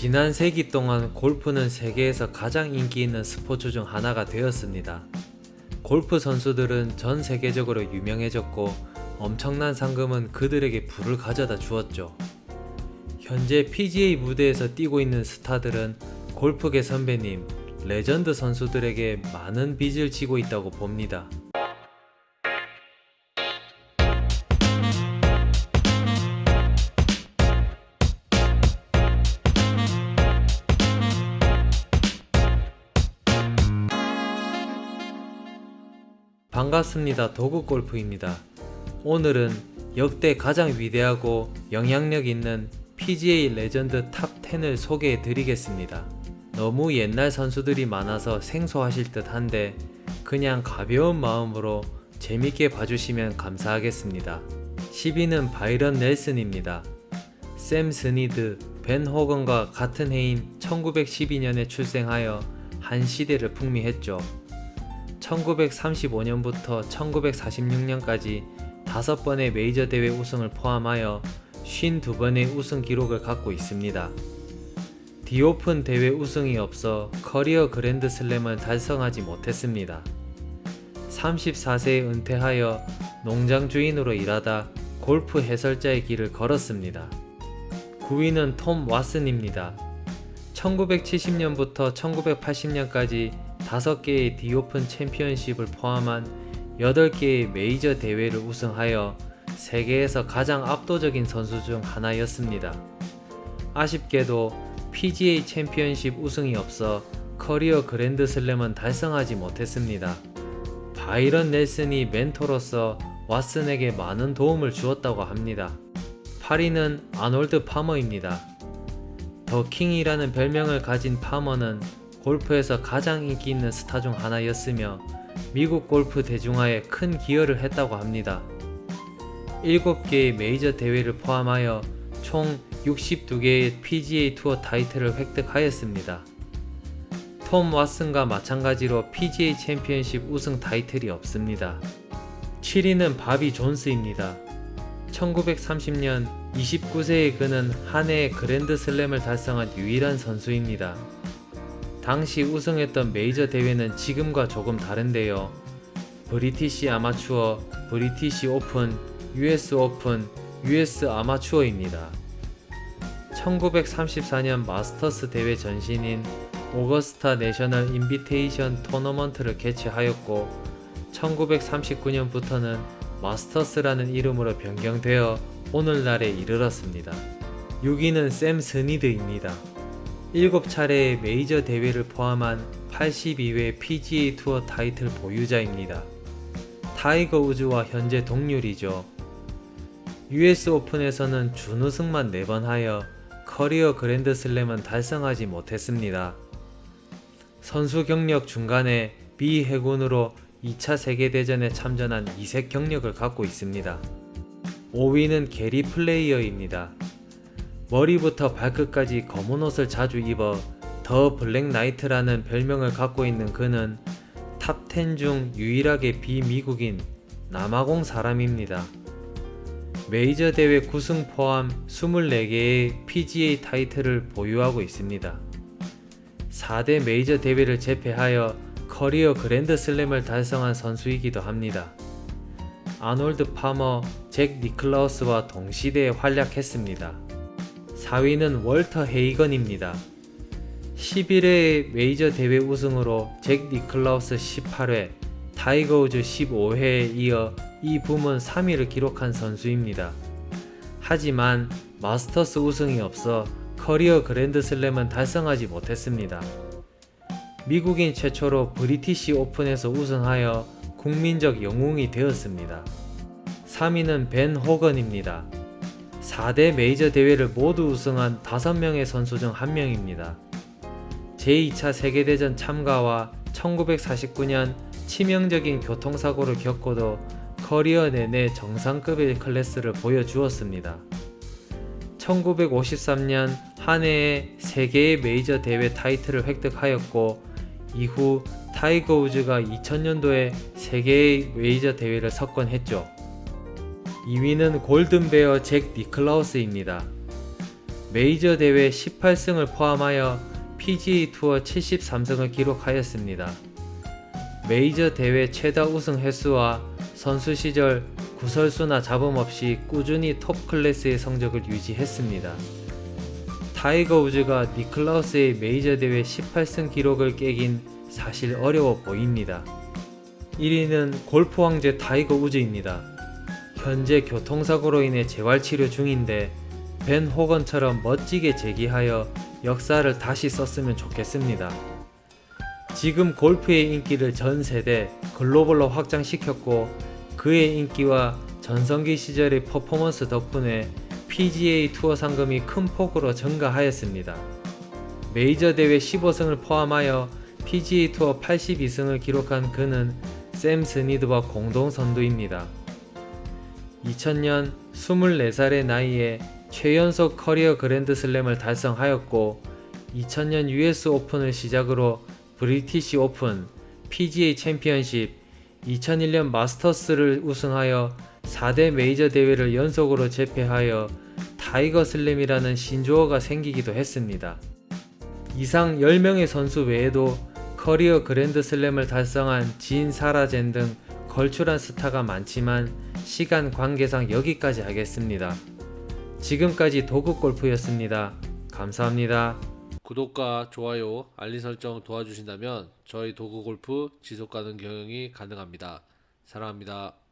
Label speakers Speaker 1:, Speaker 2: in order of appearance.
Speaker 1: 지난 세기 동안 골프는 세계에서 가장 인기 있는 스포츠 중 하나가 되었습니다. 골프 선수들은 전 세계적으로 유명해졌고 엄청난 상금은 그들에게 부를 가져다 주었죠. 현재 PGA 무대에서 뛰고 있는 스타들은 골프계 선배님, 레전드 선수들에게 많은 빚을 지고 있다고 봅니다. 반갑습니다. 도구골프입니다. 오늘은 역대 가장 위대하고 영향력 있는 PGA legend top 10을 소개해 드리겠습니다. 너무 옛날 선수들이 많아서 생소하실 듯 한데 그냥 가벼운 마음으로 재밌게 봐주시면 감사하겠습니다. 10위는 바이런 넬슨입니다. 샘 스니드, 벤 호건과 같은 해인 1912년에 출생하여 한 시대를 풍미했죠. 1935년부터 1946년까지 5번의 메이저 대회 우승을 포함하여 52번의 우승 기록을 갖고 있습니다. 디오픈 대회 우승이 없어 커리어 그랜드 슬램을 달성하지 못했습니다. 34세에 은퇴하여 농장 주인으로 일하다 골프 해설자의 길을 걸었습니다. 9위는 톰 왓슨입니다. 1970년부터 1980년까지 5개의 디오픈 챔피언십을 포함한 8개의 메이저 대회를 우승하여 세계에서 가장 압도적인 선수 중 하나였습니다. 아쉽게도 PGA 챔피언십 우승이 없어 커리어 그랜드 슬램은 달성하지 못했습니다. 바이런 넬슨이 멘토로서 왓슨에게 많은 도움을 주었다고 합니다. 8위는 아놀드 파머입니다. The King이라는 별명을 가진 파머는 골프에서 가장 인기 있는 스타 중 하나였으며 미국 골프 대중화에 큰 기여를 했다고 합니다. 7개의 메이저 대회를 포함하여 총 62개의 PGA 투어 타이틀을 획득하였습니다. 톰 왓슨과 마찬가지로 PGA 챔피언십 우승 타이틀이 없습니다. 7위는 바비 존스입니다. 1930년 29세의 그는 한 해의 그랜드 슬램을 달성한 유일한 선수입니다. 당시 우승했던 메이저 대회는 지금과 조금 다른데요. 브리티시 아마추어, 브리티시 오픈, US 오픈, US 아마추어입니다. 1934년 마스터스 대회 전신인 오거스타 내셔널 인비테이션 토너먼트를 개최하였고 1939년부터는 마스터스라는 이름으로 변경되어 오늘날에 이르렀습니다. 6위는 샘 스니드입니다. 7차례의 메이저 대회를 포함한 82회 PGA 투어 타이틀 보유자입니다. 타이거 우즈와 현재 동률이죠. US 오픈에서는 준우승만 4번 하여 커리어 그랜드 슬램은 달성하지 못했습니다. 선수 경력 중간에 미 해군으로 2차 세계대전에 참전한 이색 경력을 갖고 있습니다. 5위는 게리 플레이어입니다. 머리부터 발끝까지 검은 옷을 자주 입어 The Black Knight라는 별명을 갖고 있는 그는 탑10 중 유일하게 비미국인 남아공 사람입니다. 메이저 대회 9승 포함 24개의 PGA 타이틀을 보유하고 있습니다. 4대 메이저 대회를 제패하여 커리어 그랜드 슬램을 달성한 선수이기도 합니다. 아놀드 파머, 잭 니클라우스와 동시대에 활약했습니다. 4위는 월터 헤이건입니다. 11회 메이저 대회 우승으로 잭 니클라우스 18회, 타이거 우즈 15회에 이어 이 부문 3위를 기록한 선수입니다. 하지만 마스터스 우승이 없어 커리어 그랜드슬램은 달성하지 못했습니다. 미국인 최초로 브리티시 오픈에서 우승하여 국민적 영웅이 되었습니다. 3위는 벤 호건입니다. 4대 메이저 대회를 모두 우승한 5명의 선수 중 한 명입니다. 제2차 세계대전 참가와 1949년 치명적인 교통사고를 겪고도 커리어 내내 정상급의 클래스를 보여주었습니다. 1953년 한 해에 3개의 메이저 대회 타이틀을 획득하였고 이후 타이거 우즈가 2000년도에 3개의 메이저 대회를 석권했죠. 2위는 Golden Bear 잭 니클라우스입니다. 메이저 대회 18승을 포함하여 PGA 투어 73승을 기록하였습니다. 메이저 대회 최다 우승 횟수와 선수 시절 구설수나 잡음 없이 꾸준히 톱 클래스의 성적을 유지했습니다. 타이거 우즈가 니클라우스의 메이저 대회 18승 기록을 깨긴 사실 어려워 보입니다. 1위는 골프 황제 타이거 우즈입니다. 현재 교통사고로 인해 재활치료 중인데 벤 호건처럼 멋지게 재기하여 역사를 다시 썼으면 좋겠습니다. 지금 골프의 인기를 전 세대 글로벌로 확장시켰고 그의 인기와 전성기 시절의 퍼포먼스 덕분에 PGA 투어 상금이 큰 폭으로 증가하였습니다. 메이저 대회 15승을 포함하여 PGA 투어 82승을 기록한 그는 샘 스니드와 공동 선두입니다. 2000년 24살의 나이에 최연소 커리어 그랜드슬램을 달성하였고 2000년 US 오픈을 시작으로 브리티시 오픈, PGA 챔피언십, 2001년 마스터스를 우승하여 4대 메이저 대회를 연속으로 제패하여 타이거 슬램이라는 신조어가 생기기도 했습니다. 이상 10명의 선수 외에도 커리어 그랜드 슬램을 달성한 진 사라젠 등 걸출한 스타가 많지만 시간 관계상 여기까지 하겠습니다. 지금까지 도구골프였습니다. 감사합니다.
Speaker 2: 구독과 좋아요, 알림 설정 도와주신다면 저희 도구 골프 지속 가능 경영이 가능합니다. 사랑합니다.